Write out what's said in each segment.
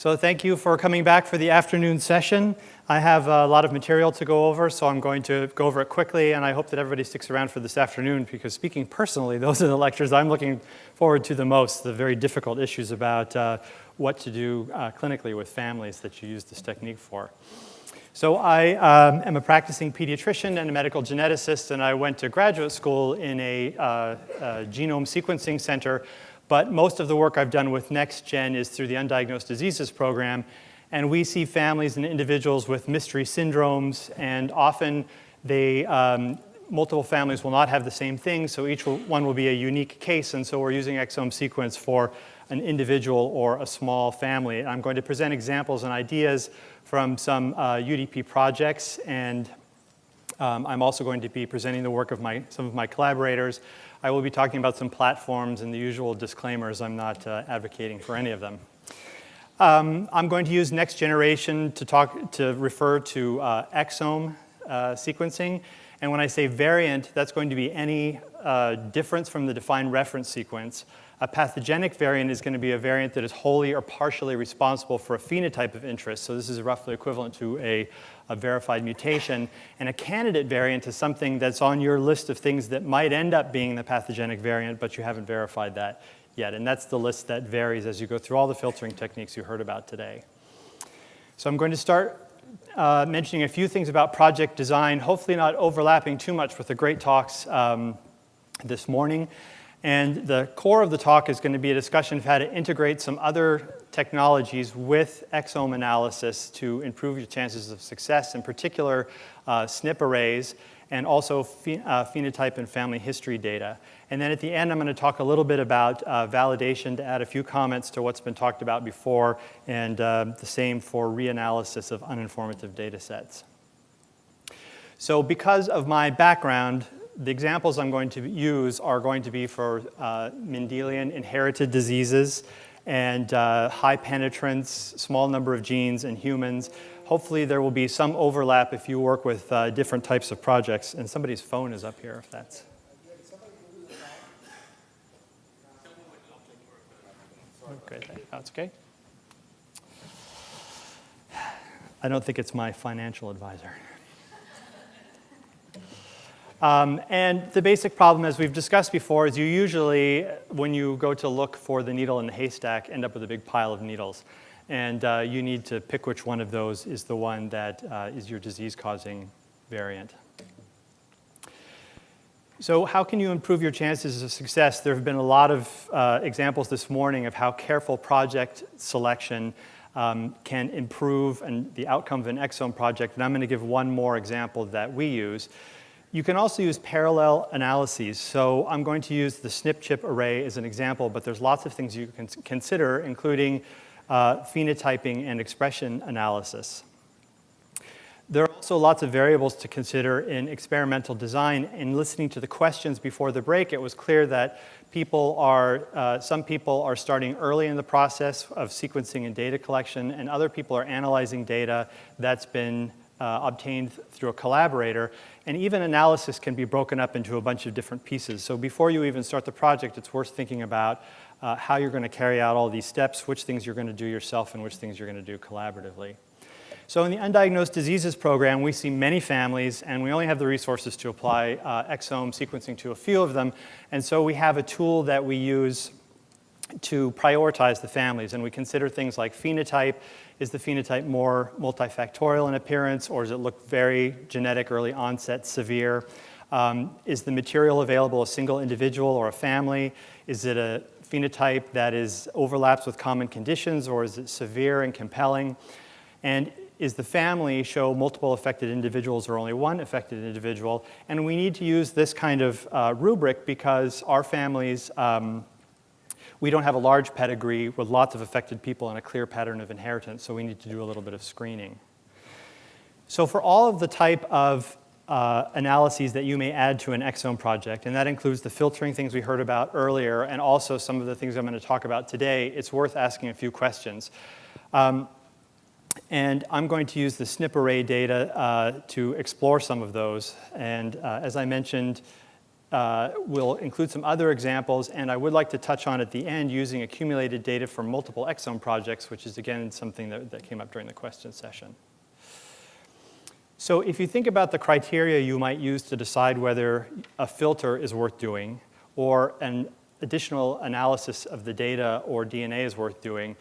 So thank you for coming back for the afternoon session. I have a lot of material to go over, so I'm going to go over it quickly, and I hope that everybody sticks around for this afternoon, because speaking personally, those are the lectures I'm looking forward to the most, the very difficult issues about uh, what to do uh, clinically with families that you use this technique for. So I um, am a practicing pediatrician and a medical geneticist, and I went to graduate school in a, uh, a genome sequencing center but most of the work I've done with NextGen is through the Undiagnosed Diseases Program. And we see families and individuals with mystery syndromes, and often they, um, multiple families will not have the same thing, so each one will be a unique case, and so we're using exome sequence for an individual or a small family. I'm going to present examples and ideas from some uh, UDP projects, and um, I'm also going to be presenting the work of my, some of my collaborators. I will be talking about some platforms and the usual disclaimers. I'm not uh, advocating for any of them. Um, I'm going to use next generation to talk to refer to uh, exome uh, sequencing. And when I say variant, that's going to be any uh, difference from the defined reference sequence. A pathogenic variant is going to be a variant that is wholly or partially responsible for a phenotype of interest. So this is roughly equivalent to a a verified mutation. And a candidate variant is something that's on your list of things that might end up being the pathogenic variant, but you haven't verified that yet. And that's the list that varies as you go through all the filtering techniques you heard about today. So I'm going to start uh, mentioning a few things about project design, hopefully not overlapping too much with the great talks um, this morning. And the core of the talk is going to be a discussion of how to integrate some other technologies with exome analysis to improve your chances of success, in particular uh, SNP arrays, and also phe uh, phenotype and family history data. And then at the end, I'm going to talk a little bit about uh, validation to add a few comments to what's been talked about before, and uh, the same for reanalysis of uninformative data sets. So because of my background, the examples I'm going to use are going to be for uh, Mendelian inherited diseases, and uh, high penetrance, small number of genes in humans. Hopefully there will be some overlap if you work with uh, different types of projects. And somebody's phone is up here if that's. Okay, that's okay. I don't think it's my financial advisor. Um, and the basic problem, as we've discussed before, is you usually, when you go to look for the needle in the haystack, end up with a big pile of needles. And uh, you need to pick which one of those is the one that uh, is your disease-causing variant. So how can you improve your chances of success? There have been a lot of uh, examples this morning of how careful project selection um, can improve and the outcome of an exome project. And I'm going to give one more example that we use. You can also use parallel analyses. So I'm going to use the SNP chip array as an example, but there's lots of things you can consider, including uh, phenotyping and expression analysis. There are also lots of variables to consider in experimental design. In listening to the questions before the break, it was clear that people are, uh, some people are starting early in the process of sequencing and data collection, and other people are analyzing data that's been uh, obtained through a collaborator. And even analysis can be broken up into a bunch of different pieces. So before you even start the project, it's worth thinking about uh, how you're going to carry out all these steps, which things you're going to do yourself and which things you're going to do collaboratively. So in the Undiagnosed Diseases Program, we see many families, and we only have the resources to apply uh, exome sequencing to a few of them. And so we have a tool that we use to prioritize the families, and we consider things like phenotype is the phenotype more multifactorial in appearance, or does it look very genetic, early onset, severe? Um, is the material available a single individual or a family? Is it a phenotype that is overlaps with common conditions, or is it severe and compelling? And is the family show multiple affected individuals or only one affected individual? And we need to use this kind of uh, rubric because our families um, we don't have a large pedigree with lots of affected people and a clear pattern of inheritance, so we need to do a little bit of screening. So for all of the type of uh, analyses that you may add to an exome project, and that includes the filtering things we heard about earlier and also some of the things I'm going to talk about today, it's worth asking a few questions. Um, and I'm going to use the SNP array data uh, to explore some of those. And uh, as I mentioned, uh, we'll include some other examples, and I would like to touch on at the end using accumulated data from multiple exome projects, which is again something that, that came up during the question session. So if you think about the criteria you might use to decide whether a filter is worth doing or an additional analysis of the data or DNA is worth doing,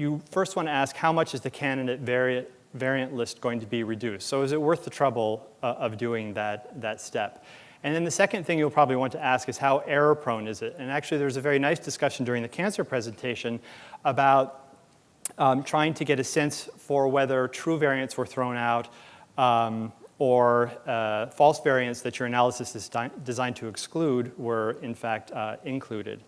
you first want to ask how much is the candidate variant, variant list going to be reduced? So is it worth the trouble uh, of doing that, that step? And then the second thing you'll probably want to ask is how error prone is it? And actually there's a very nice discussion during the cancer presentation about um, trying to get a sense for whether true variants were thrown out um, or uh, false variants that your analysis is designed to exclude were in fact uh, included.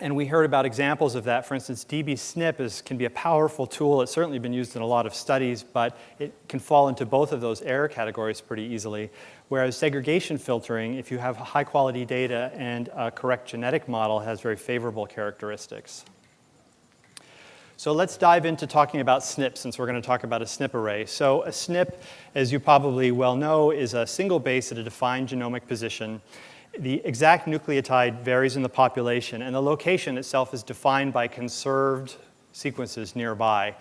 And we heard about examples of that. For instance, dbSNP is, can be a powerful tool. It's certainly been used in a lot of studies, but it can fall into both of those error categories pretty easily. Whereas segregation filtering, if you have high quality data and a correct genetic model, has very favorable characteristics. So let's dive into talking about SNP since we're going to talk about a SNP array. So a SNP, as you probably well know, is a single base at a defined genomic position. The exact nucleotide varies in the population, and the location itself is defined by conserved sequences nearby.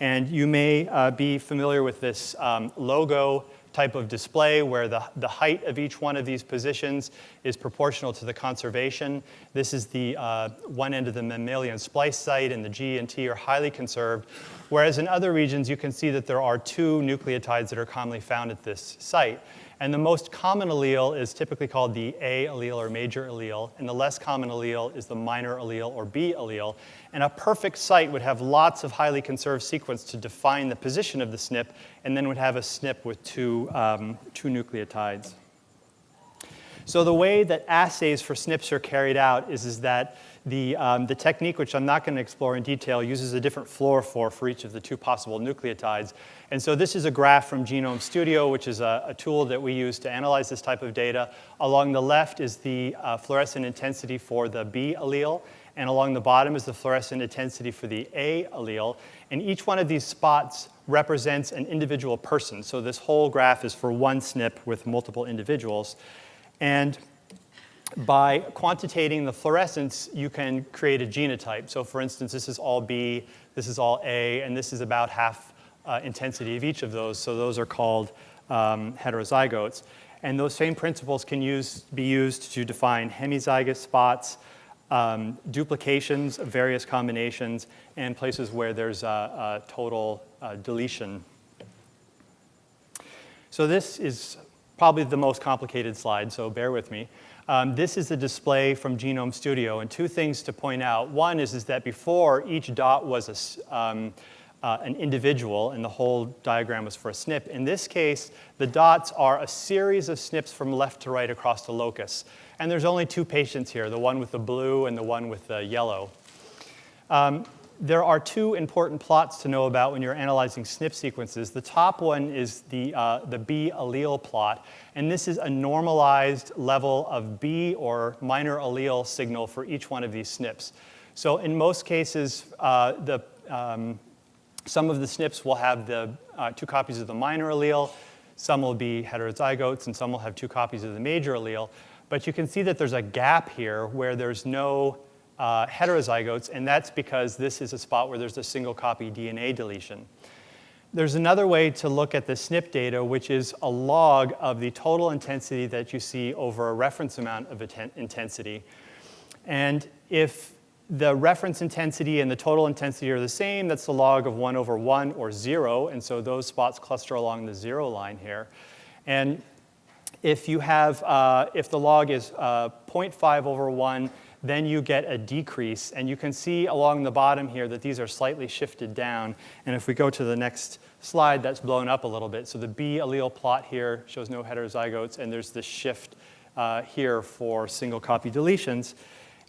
And you may uh, be familiar with this um, logo type of display where the, the height of each one of these positions is proportional to the conservation. This is the uh, one end of the mammalian splice site and the G and T are highly conserved. Whereas in other regions, you can see that there are two nucleotides that are commonly found at this site. And the most common allele is typically called the A allele or major allele, and the less common allele is the minor allele or B allele. And a perfect site would have lots of highly conserved sequence to define the position of the SNP, and then would have a SNP with two, um, two nucleotides. So the way that assays for SNPs are carried out is, is that the, um, the technique, which I'm not going to explore in detail, uses a different fluorophore for each of the two possible nucleotides. And so this is a graph from Genome Studio, which is a, a tool that we use to analyze this type of data. Along the left is the uh, fluorescent intensity for the B allele, and along the bottom is the fluorescent intensity for the A allele. And each one of these spots represents an individual person. So this whole graph is for one SNP with multiple individuals. And by quantitating the fluorescence, you can create a genotype. So for instance, this is all B, this is all A, and this is about half uh, intensity of each of those. So those are called um, heterozygotes. And those same principles can use, be used to define hemizygous spots, um, duplications of various combinations, and places where there's a, a total uh, deletion. So this is probably the most complicated slide, so bear with me. Um, this is a display from Genome Studio, and two things to point out. One is, is that before, each dot was a, um, uh, an individual, and the whole diagram was for a SNP. In this case, the dots are a series of SNPs from left to right across the locus. And there's only two patients here, the one with the blue and the one with the yellow. Um, there are two important plots to know about when you're analyzing SNP sequences. The top one is the, uh, the B allele plot, and this is a normalized level of B or minor allele signal for each one of these SNPs. So in most cases, uh, the, um, some of the SNPs will have the uh, two copies of the minor allele, some will be heterozygotes, and some will have two copies of the major allele. But you can see that there's a gap here where there's no uh, heterozygotes, and that's because this is a spot where there's a single copy DNA deletion. There's another way to look at the SNP data, which is a log of the total intensity that you see over a reference amount of intensity. And if the reference intensity and the total intensity are the same, that's the log of 1 over 1 or 0, and so those spots cluster along the 0 line here. And if you have, uh, if the log is uh, 0.5 over 1, then you get a decrease. And you can see along the bottom here that these are slightly shifted down. And if we go to the next slide, that's blown up a little bit. So the B allele plot here shows no heterozygotes, and there's this shift uh, here for single copy deletions.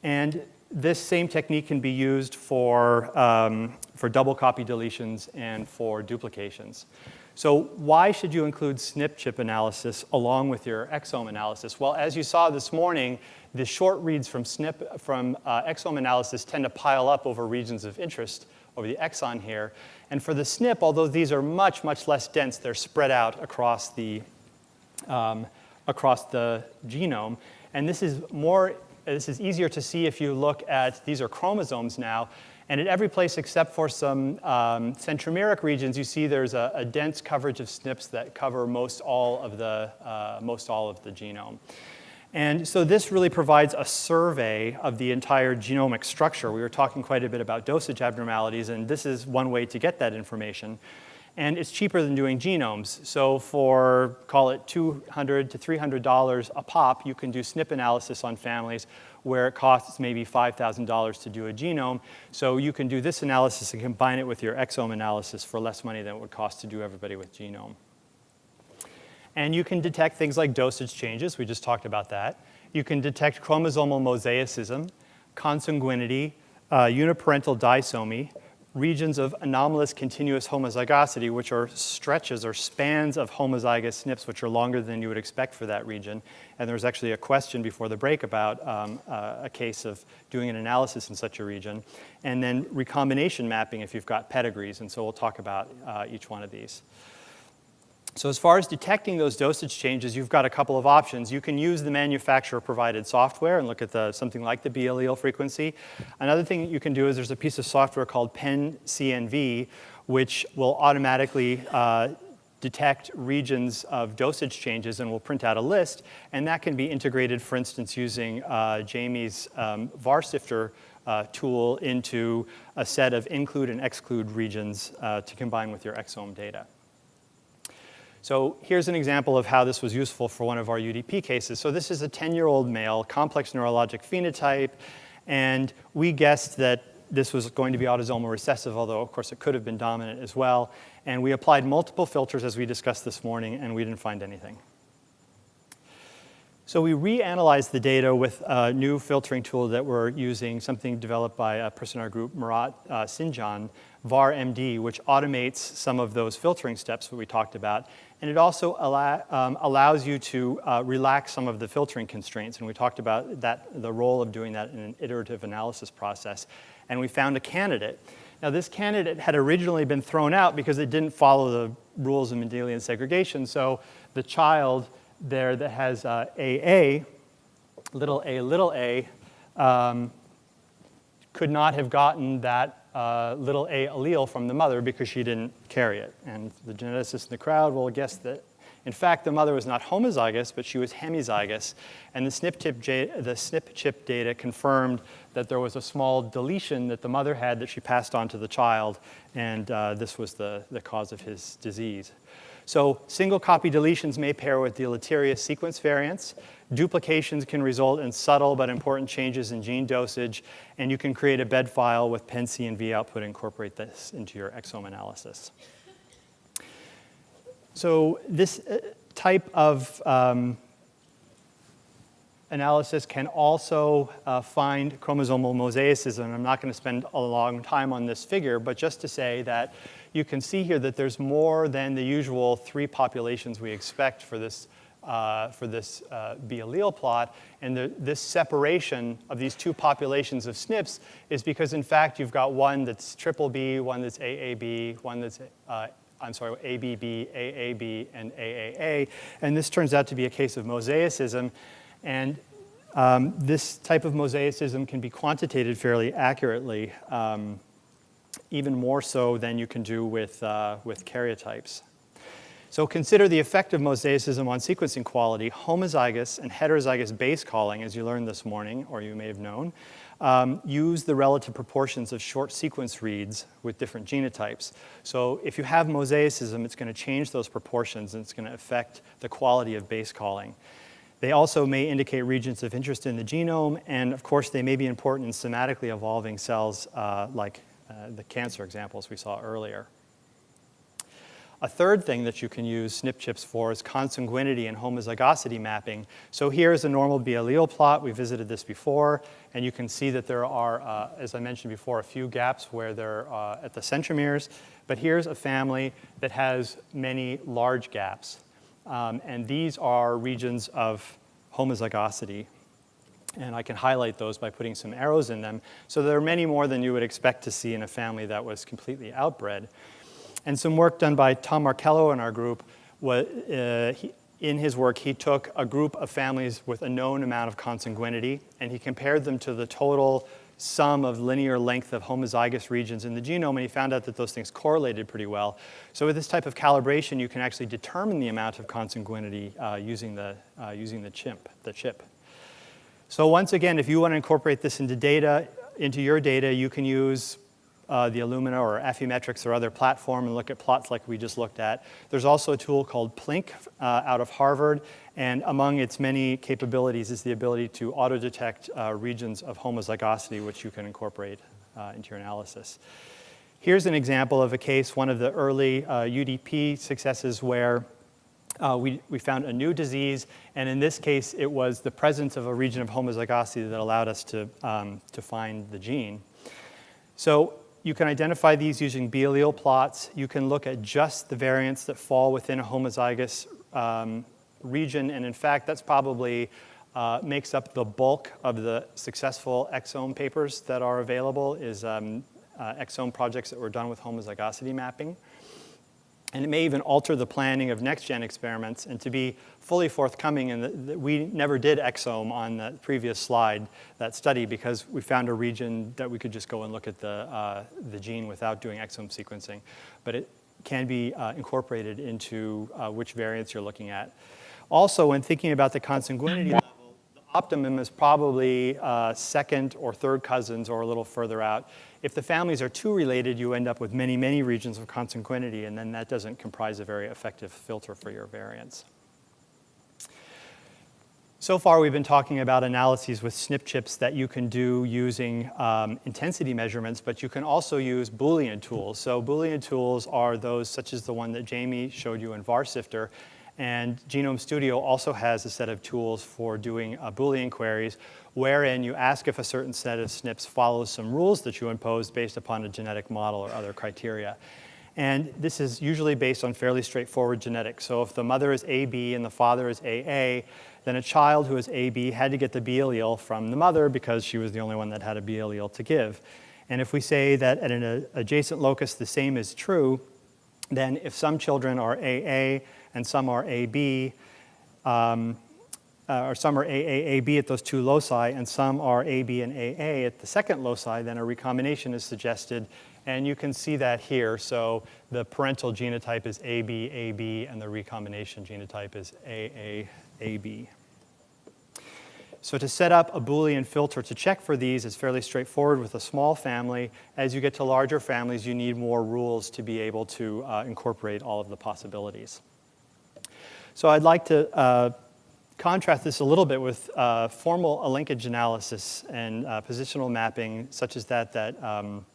And this same technique can be used for, um, for double copy deletions and for duplications. So why should you include SNP chip analysis along with your exome analysis? Well, as you saw this morning, the short reads from SNP, from uh, exome analysis tend to pile up over regions of interest over the exon here. And for the SNP, although these are much, much less dense, they're spread out across the, um, across the genome. And this is more, this is easier to see if you look at, these are chromosomes now, and at every place except for some um, centromeric regions, you see there's a, a, dense coverage of SNPs that cover most all of the, uh, most all of the genome. And so this really provides a survey of the entire genomic structure. We were talking quite a bit about dosage abnormalities, and this is one way to get that information. And it's cheaper than doing genomes. So for, call it 200 to $300 a pop, you can do SNP analysis on families where it costs maybe $5,000 to do a genome. So you can do this analysis and combine it with your exome analysis for less money than it would cost to do everybody with genome. And you can detect things like dosage changes, we just talked about that. You can detect chromosomal mosaicism, consanguinity, uh, uniparental disomy, regions of anomalous continuous homozygosity, which are stretches or spans of homozygous SNPs, which are longer than you would expect for that region. And there was actually a question before the break about um, uh, a case of doing an analysis in such a region. And then recombination mapping if you've got pedigrees. And so we'll talk about uh, each one of these. So as far as detecting those dosage changes, you've got a couple of options. You can use the manufacturer-provided software and look at the, something like the B allele frequency. Another thing you can do is there's a piece of software called PennCNV, which will automatically uh, detect regions of dosage changes and will print out a list. And that can be integrated, for instance, using uh, Jamie's um, VarSifter uh, tool into a set of include and exclude regions uh, to combine with your exome data. So here's an example of how this was useful for one of our UDP cases. So this is a 10-year-old male, complex neurologic phenotype, and we guessed that this was going to be autosomal recessive, although of course it could have been dominant as well. And we applied multiple filters as we discussed this morning, and we didn't find anything. So we reanalyzed the data with a new filtering tool that we're using, something developed by a person in our group, Murat uh, Sincan, VAR-MD, which automates some of those filtering steps that we talked about. And it also allow, um, allows you to uh, relax some of the filtering constraints. And we talked about that, the role of doing that in an iterative analysis process. And we found a candidate. Now this candidate had originally been thrown out because it didn't follow the rules of Mendelian segregation. So the child there that has uh, AA, little a, little a, um, could not have gotten that uh, little a allele from the mother because she didn't carry it. And the geneticists in the crowd will guess that, in fact, the mother was not homozygous, but she was hemizygous. And the SNP, chip, the SNP chip data confirmed that there was a small deletion that the mother had that she passed on to the child, and uh, this was the, the cause of his disease. So single copy deletions may pair with deleterious sequence variants. Duplications can result in subtle but important changes in gene dosage, and you can create a bed file with output and V output incorporate this into your exome analysis. So this uh, type of um, analysis can also uh, find chromosomal mosaicism. I'm not going to spend a long time on this figure, but just to say that you can see here that there's more than the usual three populations we expect for this, uh, for this uh, B allele plot. And the, this separation of these two populations of SNPs is because, in fact, you've got one that's triple B, one that's AAB, one that's uh, I'm sorry, ABB, AAB, and AAA. And this turns out to be a case of mosaicism. And um, this type of mosaicism can be quantitated fairly accurately, um, even more so than you can do with, uh, with karyotypes. So consider the effect of mosaicism on sequencing quality. Homozygous and heterozygous base calling, as you learned this morning, or you may have known, um, use the relative proportions of short sequence reads with different genotypes. So if you have mosaicism, it's going to change those proportions and it's going to affect the quality of base calling. They also may indicate regions of interest in the genome, and of course they may be important in somatically evolving cells uh, like uh, the cancer examples we saw earlier. A third thing that you can use SNP chips for is consanguinity and homozygosity mapping. So here's a normal B allele plot. We visited this before, and you can see that there are, uh, as I mentioned before, a few gaps where they're uh, at the centromeres. But here's a family that has many large gaps. Um, and these are regions of homozygosity. And I can highlight those by putting some arrows in them. So there are many more than you would expect to see in a family that was completely outbred. And some work done by Tom Markello in our group, was, uh, in his work, he took a group of families with a known amount of consanguinity, and he compared them to the total sum of linear length of homozygous regions in the genome, and he found out that those things correlated pretty well. So with this type of calibration, you can actually determine the amount of consanguinity uh, using, the, uh, using the, chimp, the chip. So once again, if you want to incorporate this into data, into your data, you can use uh, the Illumina or Affymetrix or other platform and look at plots like we just looked at. There's also a tool called Plink uh, out of Harvard, and among its many capabilities is the ability to auto-detect uh, regions of homozygosity, which you can incorporate uh, into your analysis. Here's an example of a case, one of the early UDP uh, successes where uh, we, we found a new disease, and in this case, it was the presence of a region of homozygosity that allowed us to, um, to find the gene. So you can identify these using B allele plots. You can look at just the variants that fall within a homozygous um, region, and in fact, that's probably uh, makes up the bulk of the successful exome papers that are available is um, uh, exome projects that were done with homozygosity mapping. And it may even alter the planning of next-gen experiments. And to be fully forthcoming, and we never did exome on the previous slide, that study, because we found a region that we could just go and look at the, uh, the gene without doing exome sequencing. But it can be uh, incorporated into uh, which variants you're looking at. Also, when thinking about the consanguinity level, the optimum is probably uh, second or third cousins or a little further out. If the families are too related, you end up with many, many regions of consanguinity, and then that doesn't comprise a very effective filter for your variants. So far, we've been talking about analyses with SNP chips that you can do using um, intensity measurements, but you can also use Boolean tools. So Boolean tools are those such as the one that Jamie showed you in VarSifter, and Genome Studio also has a set of tools for doing uh, Boolean queries wherein you ask if a certain set of SNPs follows some rules that you impose based upon a genetic model or other criteria. And this is usually based on fairly straightforward genetics. So if the mother is AB and the father is AA, then a child who is AB had to get the B allele from the mother because she was the only one that had a B allele to give. And if we say that at an adjacent locus the same is true, then if some children are AA and some are AB, um, uh, or some are AAAB at those two loci, and some are AB and AA at the second loci, then a recombination is suggested. And you can see that here. So the parental genotype is ABAB, and the recombination genotype is AAAB. So to set up a Boolean filter to check for these is fairly straightforward with a small family. As you get to larger families, you need more rules to be able to uh, incorporate all of the possibilities. So I'd like to uh, contrast this a little bit with uh, formal linkage analysis and uh, positional mapping, such as that that um,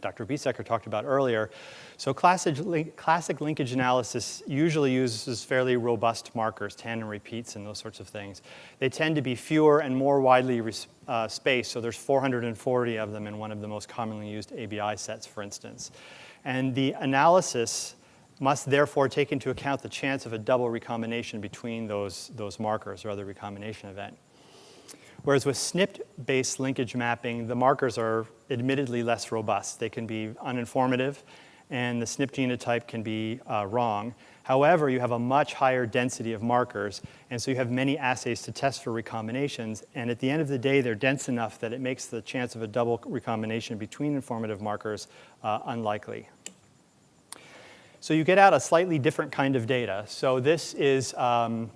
Dr. Biesecker talked about earlier. So classic, link, classic linkage analysis usually uses fairly robust markers, tandem repeats and those sorts of things. They tend to be fewer and more widely uh, spaced, so there's 440 of them in one of the most commonly used ABI sets, for instance. And the analysis must therefore take into account the chance of a double recombination between those, those markers or other recombination event. Whereas with SNP-based linkage mapping, the markers are admittedly less robust. They can be uninformative, and the SNP genotype can be uh, wrong. However, you have a much higher density of markers, and so you have many assays to test for recombinations, and at the end of the day, they're dense enough that it makes the chance of a double recombination between informative markers uh, unlikely. So you get out a slightly different kind of data. So this is, um,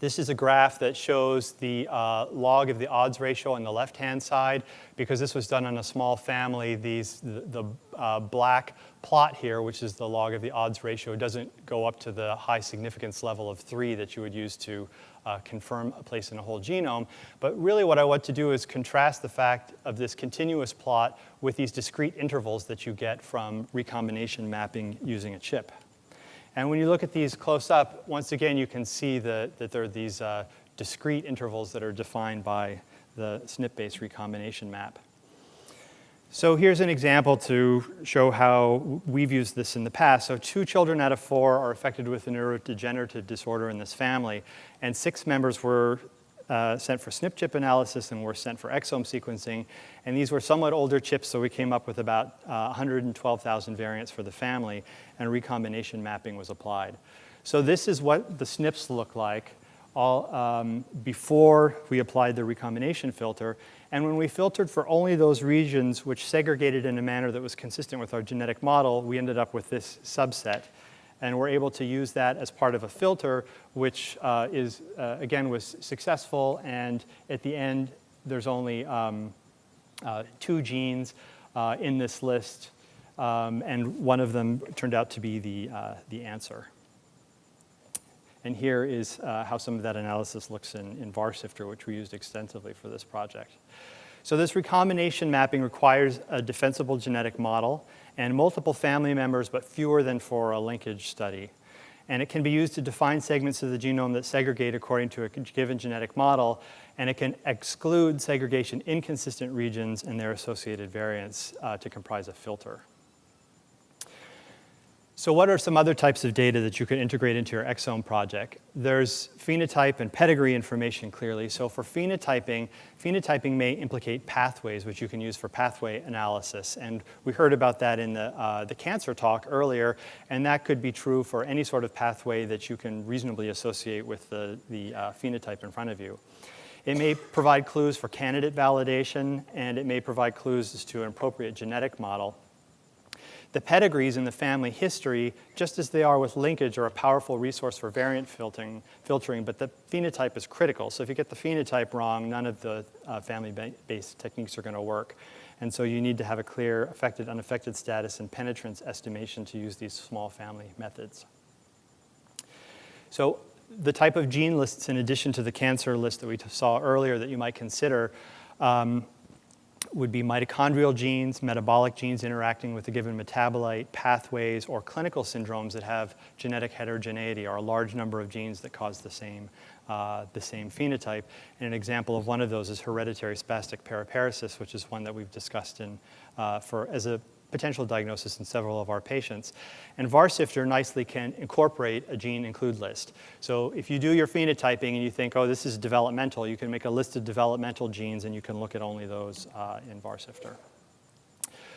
this is a graph that shows the uh, log of the odds ratio on the left-hand side. Because this was done on a small family, these, the, the uh, black plot here, which is the log of the odds ratio, doesn't go up to the high significance level of 3 that you would use to uh, confirm a place in a whole genome. But really what I want to do is contrast the fact of this continuous plot with these discrete intervals that you get from recombination mapping using a chip. And when you look at these close up, once again, you can see the, that there are these uh, discrete intervals that are defined by the SNP-based recombination map. So here's an example to show how we've used this in the past. So two children out of four are affected with a neurodegenerative disorder in this family, and six members were uh, sent for SNP chip analysis and were sent for exome sequencing. And these were somewhat older chips, so we came up with about uh, 112,000 variants for the family, and recombination mapping was applied. So this is what the SNPs look like all, um, before we applied the recombination filter. And when we filtered for only those regions which segregated in a manner that was consistent with our genetic model, we ended up with this subset. And we're able to use that as part of a filter, which uh, is, uh, again, was successful. And at the end, there's only um, uh, two genes uh, in this list. Um, and one of them turned out to be the, uh, the answer. And here is uh, how some of that analysis looks in, in VarSifter, which we used extensively for this project. So this recombination mapping requires a defensible genetic model and multiple family members, but fewer than for a linkage study. And it can be used to define segments of the genome that segregate according to a given genetic model, and it can exclude segregation inconsistent regions and their associated variants uh, to comprise a filter. So what are some other types of data that you could integrate into your exome project? There's phenotype and pedigree information clearly. So for phenotyping, phenotyping may implicate pathways, which you can use for pathway analysis. And we heard about that in the, uh, the cancer talk earlier, and that could be true for any sort of pathway that you can reasonably associate with the, the uh, phenotype in front of you. It may provide clues for candidate validation, and it may provide clues as to an appropriate genetic model. The pedigrees in the family history, just as they are with linkage, are a powerful resource for variant filtering, filtering but the phenotype is critical. So if you get the phenotype wrong, none of the uh, family-based techniques are going to work. And so you need to have a clear affected, unaffected status and penetrance estimation to use these small family methods. So the type of gene lists in addition to the cancer list that we saw earlier that you might consider um, would be mitochondrial genes, metabolic genes interacting with a given metabolite, pathways, or clinical syndromes that have genetic heterogeneity or a large number of genes that cause the same, uh, the same phenotype. And an example of one of those is hereditary spastic paraparesis, which is one that we've discussed in, uh, for, as a potential diagnosis in several of our patients. And VarSifter nicely can incorporate a gene include list. So if you do your phenotyping and you think, oh, this is developmental, you can make a list of developmental genes and you can look at only those uh, in VarSifter.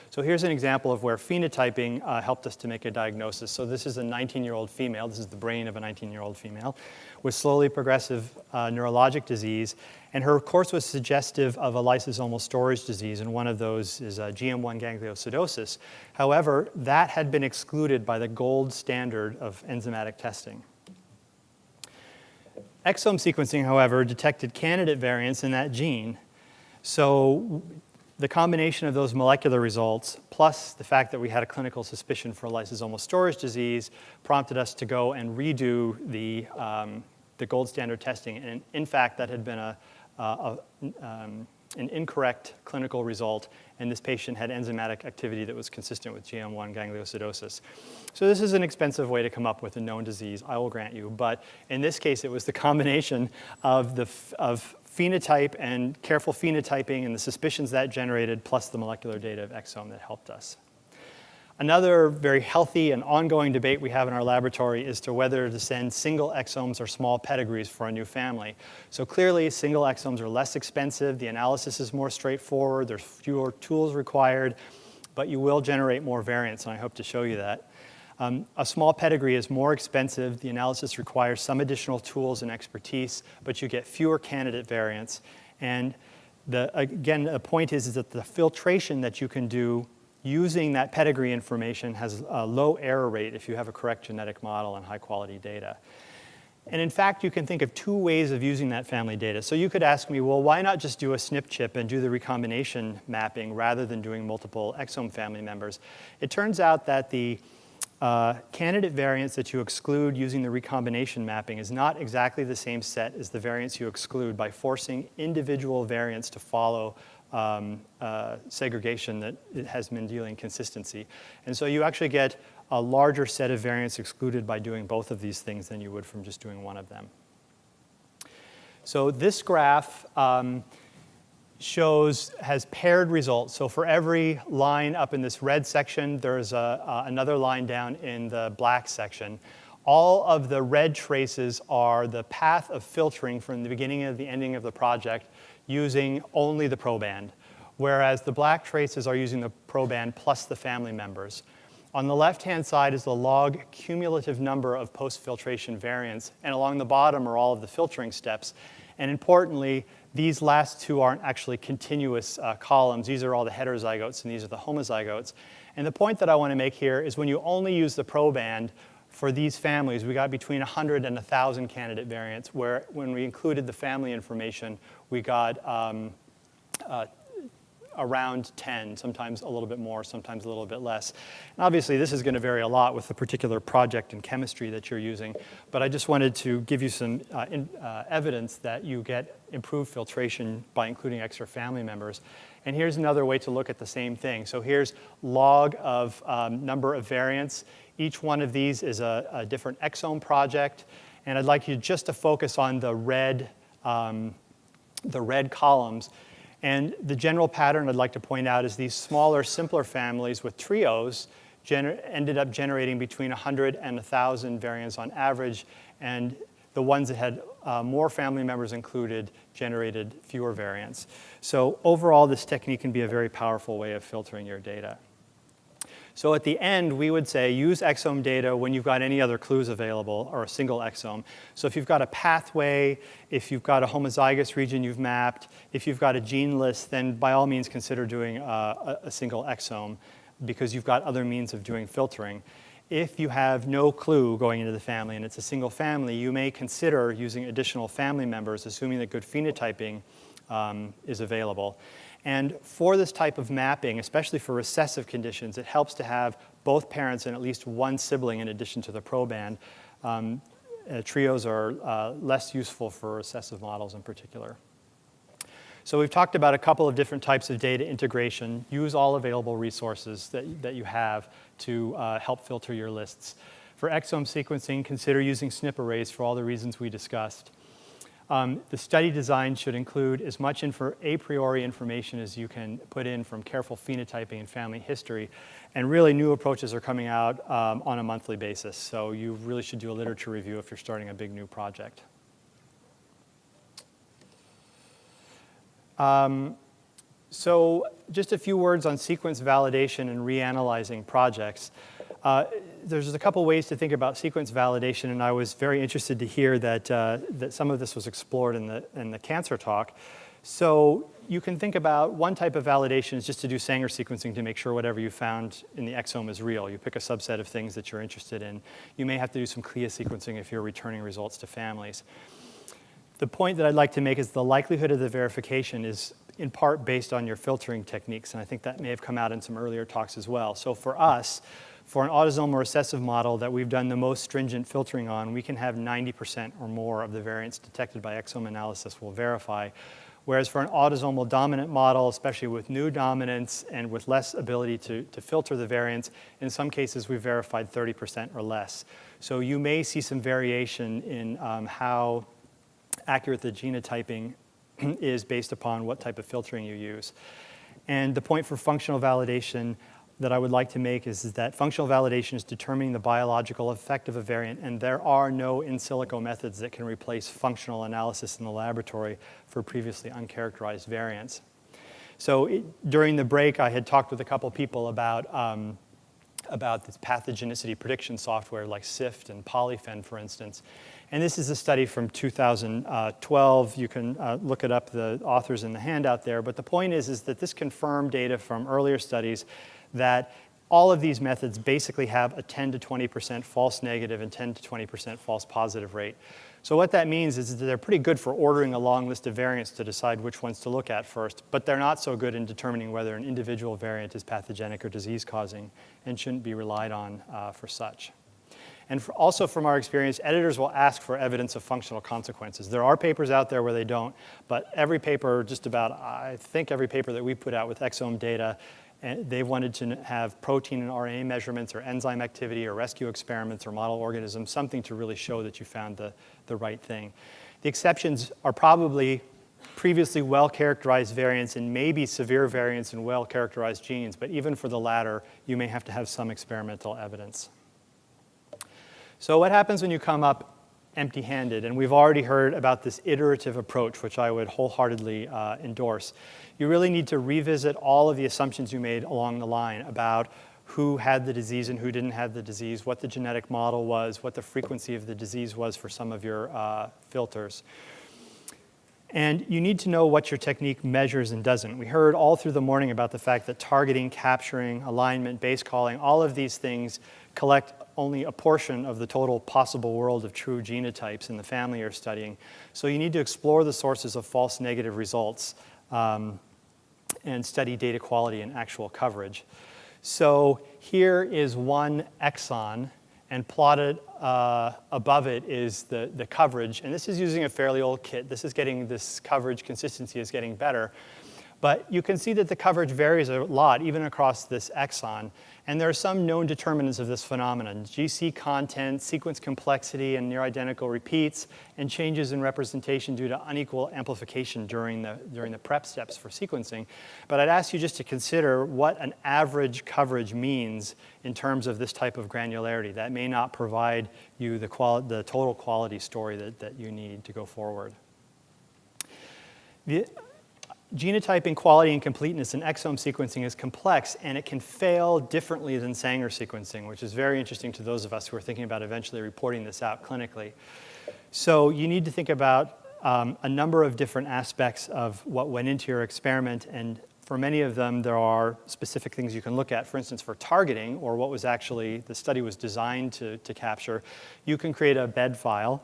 So here's an example of where phenotyping uh, helped us to make a diagnosis. So this is a 19-year-old female. This is the brain of a 19-year-old female with slowly progressive uh, neurologic disease. And her course was suggestive of a lysosomal storage disease, and one of those is GM1 gangliosidosis. However, that had been excluded by the gold standard of enzymatic testing. Exome sequencing, however, detected candidate variants in that gene. So the combination of those molecular results, plus the fact that we had a clinical suspicion for lysosomal storage disease, prompted us to go and redo the, um, the gold standard testing. And in fact, that had been a, a, a um, an incorrect clinical result, and this patient had enzymatic activity that was consistent with GM1 gangliosidosis. So this is an expensive way to come up with a known disease, I will grant you, but in this case, it was the combination of, the, of phenotype and careful phenotyping and the suspicions that generated, plus the molecular data of exome that helped us. Another very healthy and ongoing debate we have in our laboratory is to whether to send single exomes or small pedigrees for a new family. So clearly, single exomes are less expensive, the analysis is more straightforward, there's fewer tools required, but you will generate more variants, and I hope to show you that. Um, a small pedigree is more expensive. The analysis requires some additional tools and expertise, but you get fewer candidate variants. And the, again, the point is, is that the filtration that you can do using that pedigree information has a low error rate if you have a correct genetic model and high quality data. And in fact, you can think of two ways of using that family data. So you could ask me, well, why not just do a SNP chip and do the recombination mapping rather than doing multiple exome family members? It turns out that the uh, candidate variants that you exclude using the recombination mapping is not exactly the same set as the variants you exclude by forcing individual variants to follow um, uh, segregation that has Mendelian consistency. And so you actually get a larger set of variants excluded by doing both of these things than you would from just doing one of them. So this graph um, shows, has paired results. So for every line up in this red section, there's a, uh, another line down in the black section. All of the red traces are the path of filtering from the beginning of the ending of the project using only the proband, whereas the black traces are using the proband plus the family members. On the left-hand side is the log cumulative number of post-filtration variants, and along the bottom are all of the filtering steps. And importantly, these last two aren't actually continuous uh, columns. These are all the heterozygotes, and these are the homozygotes. And the point that I want to make here is when you only use the proband for these families, we got between 100 and 1,000 candidate variants, where when we included the family information, we got um, uh, around 10, sometimes a little bit more, sometimes a little bit less. And obviously, this is going to vary a lot with the particular project and chemistry that you're using, but I just wanted to give you some uh, in, uh, evidence that you get improved filtration by including extra family members. And here's another way to look at the same thing. So here's log of um, number of variants. Each one of these is a, a, different exome project, and I'd like you just to focus on the red, um, the red columns and the general pattern I'd like to point out is these smaller, simpler families with trios ended up generating between 100 and 1,000 variants on average, and the ones that had uh, more family members included generated fewer variants. So overall, this technique can be a very powerful way of filtering your data. So at the end, we would say use exome data when you've got any other clues available or a single exome. So if you've got a pathway, if you've got a homozygous region you've mapped, if you've got a gene list, then by all means consider doing a, a single exome because you've got other means of doing filtering. If you have no clue going into the family and it's a single family, you may consider using additional family members, assuming that good phenotyping um, is available. And for this type of mapping, especially for recessive conditions, it helps to have both parents and at least one sibling in addition to the proband. Um, uh, trios are uh, less useful for recessive models in particular. So we've talked about a couple of different types of data integration. Use all available resources that, that you have to uh, help filter your lists. For exome sequencing, consider using SNP arrays for all the reasons we discussed. Um, the study design should include as much a priori information as you can put in from careful phenotyping and family history. And really new approaches are coming out um, on a monthly basis. So you really should do a literature review if you're starting a big new project. Um, so just a few words on sequence validation and reanalyzing projects. Uh, there's a couple ways to think about sequence validation, and I was very interested to hear that, uh, that some of this was explored in the, in the cancer talk. So you can think about one type of validation is just to do Sanger sequencing to make sure whatever you found in the exome is real. You pick a subset of things that you're interested in. You may have to do some CLIA sequencing if you're returning results to families. The point that I'd like to make is the likelihood of the verification is in part based on your filtering techniques, and I think that may have come out in some earlier talks as well. So for us, for an autosomal recessive model that we've done the most stringent filtering on, we can have 90% or more of the variants detected by exome analysis will verify. Whereas for an autosomal dominant model, especially with new dominance and with less ability to, to filter the variants, in some cases we've verified 30% or less. So you may see some variation in um, how accurate the genotyping is based upon what type of filtering you use. And the point for functional validation, that I would like to make is, is, that functional validation is determining the biological effect of a variant, and there are no in silico methods that can replace functional analysis in the laboratory for previously uncharacterized variants. So it, during the break, I had talked with a couple people about, um, about this pathogenicity prediction software like SIFT and Polyphen, for instance. And this is a study from 2012. You can uh, look it up, the authors in the handout there. But the point is, is that this confirmed data from earlier studies that all of these methods basically have a 10 to 20% false negative and 10 to 20% false positive rate. So what that means is that they're pretty good for ordering a long list of variants to decide which ones to look at first, but they're not so good in determining whether an individual variant is pathogenic or disease-causing and shouldn't be relied on uh, for such. And for also from our experience, editors will ask for evidence of functional consequences. There are papers out there where they don't, but every paper, just about, I think every paper that we put out with exome data and they wanted to have protein and RNA measurements or enzyme activity or rescue experiments or model organisms, something to really show that you found the, the right thing. The exceptions are probably previously well-characterized variants and maybe severe variants in well-characterized genes, but even for the latter, you may have to have some experimental evidence. So what happens when you come up empty-handed? And we've already heard about this iterative approach, which I would wholeheartedly uh, endorse you really need to revisit all of the assumptions you made along the line about who had the disease and who didn't have the disease, what the genetic model was, what the frequency of the disease was for some of your uh, filters. And you need to know what your technique measures and doesn't. We heard all through the morning about the fact that targeting, capturing, alignment, base calling, all of these things collect only a portion of the total possible world of true genotypes in the family you're studying. So you need to explore the sources of false negative results um, and study data quality and actual coverage. So here is one exon and plotted uh, above it is the, the coverage. And this is using a fairly old kit. This is getting, this coverage consistency is getting better. But you can see that the coverage varies a lot, even across this exon. And there are some known determinants of this phenomenon, GC content, sequence complexity, and near-identical repeats, and changes in representation due to unequal amplification during the, during the prep steps for sequencing. But I'd ask you just to consider what an average coverage means in terms of this type of granularity. That may not provide you the, the total quality story that, that you need to go forward. The, genotyping quality and completeness in exome sequencing is complex and it can fail differently than Sanger sequencing, which is very interesting to those of us who are thinking about eventually reporting this out clinically. So you need to think about um, a number of different aspects of what went into your experiment and for many of them, there are specific things you can look at. For instance, for targeting, or what was actually the study was designed to, to capture, you can create a bed file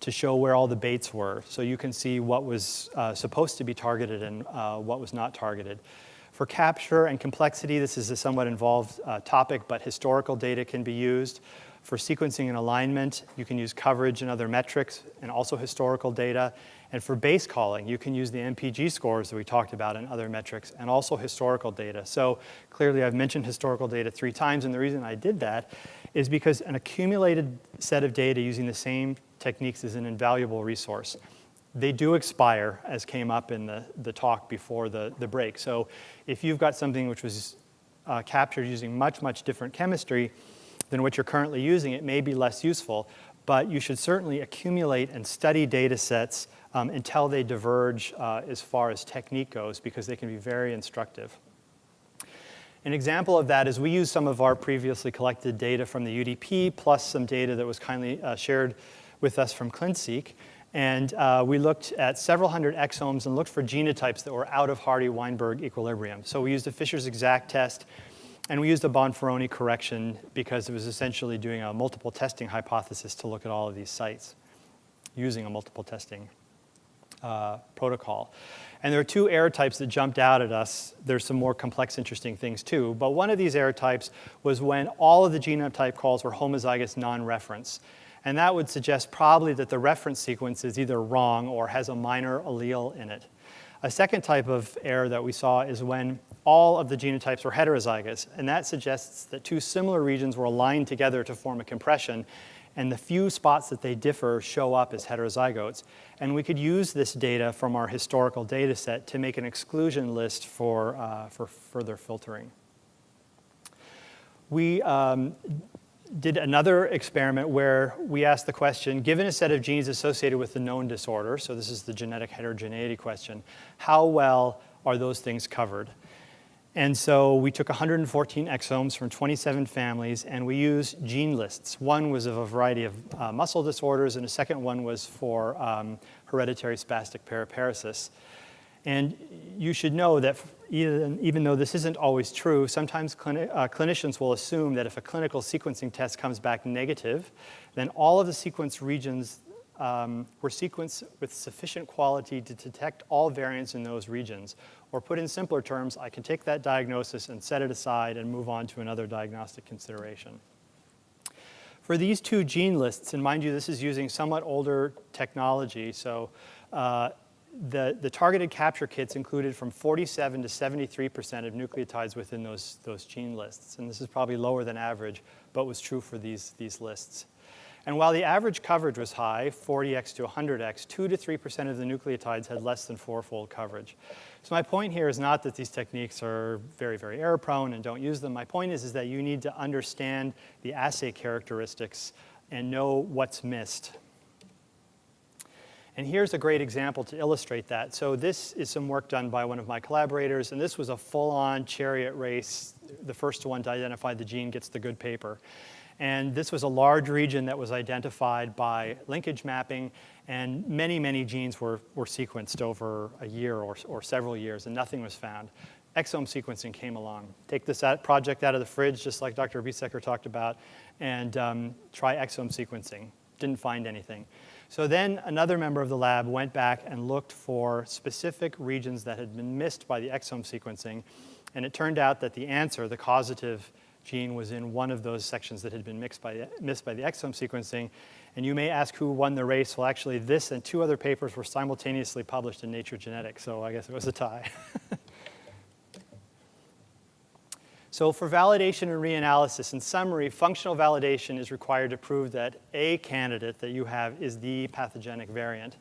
to show where all the baits were. So you can see what was uh, supposed to be targeted and uh, what was not targeted. For capture and complexity, this is a somewhat involved uh, topic, but historical data can be used. For sequencing and alignment, you can use coverage and other metrics and also historical data. And for base calling, you can use the MPG scores that we talked about and other metrics and also historical data. So clearly I've mentioned historical data three times and the reason I did that is because an accumulated set of data using the same techniques is an invaluable resource. They do expire, as came up in the, the talk before the, the break. So if you've got something which was uh, captured using much, much different chemistry than what you're currently using, it may be less useful. But you should certainly accumulate and study data sets um, until they diverge uh, as far as technique goes, because they can be very instructive. An example of that is we use some of our previously collected data from the UDP plus some data that was kindly uh, shared with us from ClinSeq. And uh, we looked at several hundred exomes and looked for genotypes that were out of Hardy-Weinberg equilibrium. So we used a Fisher's exact test, and we used a Bonferroni correction because it was essentially doing a multiple testing hypothesis to look at all of these sites using a multiple testing uh, protocol. And there are two error types that jumped out at us. There's some more complex, interesting things too. But one of these error types was when all of the genotype calls were homozygous non-reference. And that would suggest probably that the reference sequence is either wrong or has a minor allele in it. A second type of error that we saw is when all of the genotypes were heterozygous, and that suggests that two similar regions were aligned together to form a compression, and the few spots that they differ show up as heterozygotes. And we could use this data from our historical data set to make an exclusion list for, uh, for further filtering. We um, did another experiment where we asked the question, given a set of genes associated with the known disorder, so this is the genetic heterogeneity question, how well are those things covered? And so we took 114 exomes from 27 families and we used gene lists. One was of a variety of uh, muscle disorders and a second one was for um, hereditary spastic paraparesis. And you should know that even, even though this isn't always true, sometimes uh, clinicians will assume that if a clinical sequencing test comes back negative, then all of the sequence regions um, were sequenced with sufficient quality to detect all variants in those regions. Or put in simpler terms, I can take that diagnosis and set it aside and move on to another diagnostic consideration. For these two gene lists, and mind you, this is using somewhat older technology, so uh, the, the targeted capture kits included from 47 to 73% of nucleotides within those, those gene lists. And this is probably lower than average, but was true for these, these lists. And while the average coverage was high, 40x to 100x, 2 to 3% of the nucleotides had less than fourfold coverage. So my point here is not that these techniques are very, very error prone and don't use them. My point is, is that you need to understand the assay characteristics and know what's missed And here's a great example to illustrate that. So this is some work done by one of my collaborators, and this was a full-on chariot race. The first one to identify the gene gets the good paper. And this was a large region that was identified by linkage mapping, and many, many genes were, were sequenced over a year or, or several years, and nothing was found. Exome sequencing came along. Take this project out of the fridge, just like Dr. Biesecker talked about, and um, try exome sequencing. Didn't find anything. So then another member of the lab went back and looked for specific regions that had been missed by the exome sequencing, and it turned out that the answer, the causative gene, was in one of those sections that had been by missed by the exome sequencing. And you may ask who won the race. Well, actually, this and two other papers were simultaneously published in Nature Genetics, so I guess it was a tie. So for validation and reanalysis, in summary, functional validation is required to prove that a candidate that you have is the pathogenic variant.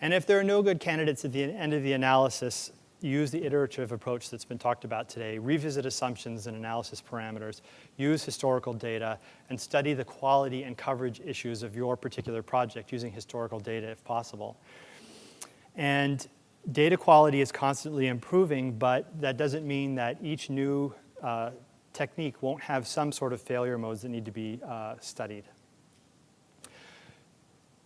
And if there are no good candidates at the end of the analysis, use the iterative approach that's been talked about today, revisit assumptions and analysis parameters, use historical data, and study the quality and coverage issues of your particular project using historical data if possible. And data quality is constantly improving, but that doesn't mean that each new uh, technique won't have some sort of failure modes that need to be uh, studied.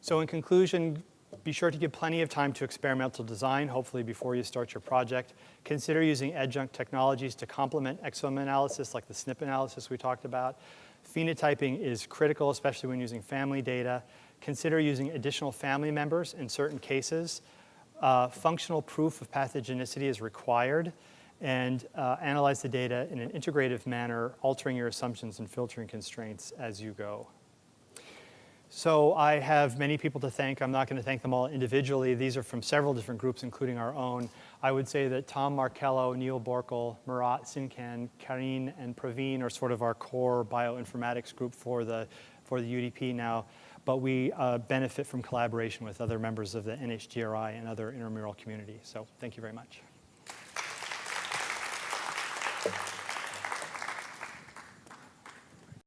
So in conclusion, be sure to give plenty of time to experimental design, hopefully before you start your project. Consider using adjunct technologies to complement exome analysis, like the SNP analysis we talked about. Phenotyping is critical, especially when using family data. Consider using additional family members in certain cases. Uh, functional proof of pathogenicity is required and uh, analyze the data in an integrative manner, altering your assumptions and filtering constraints as you go. So I have many people to thank. I'm not going to thank them all individually. These are from several different groups, including our own. I would say that Tom Markello, Neil Boerkoel, Murat Sincan, Karine, and Praveen are sort of our core bioinformatics group for the, for the UDP now. But we uh, benefit from collaboration with other members of the NHGRI and other intramural community. So thank you very much.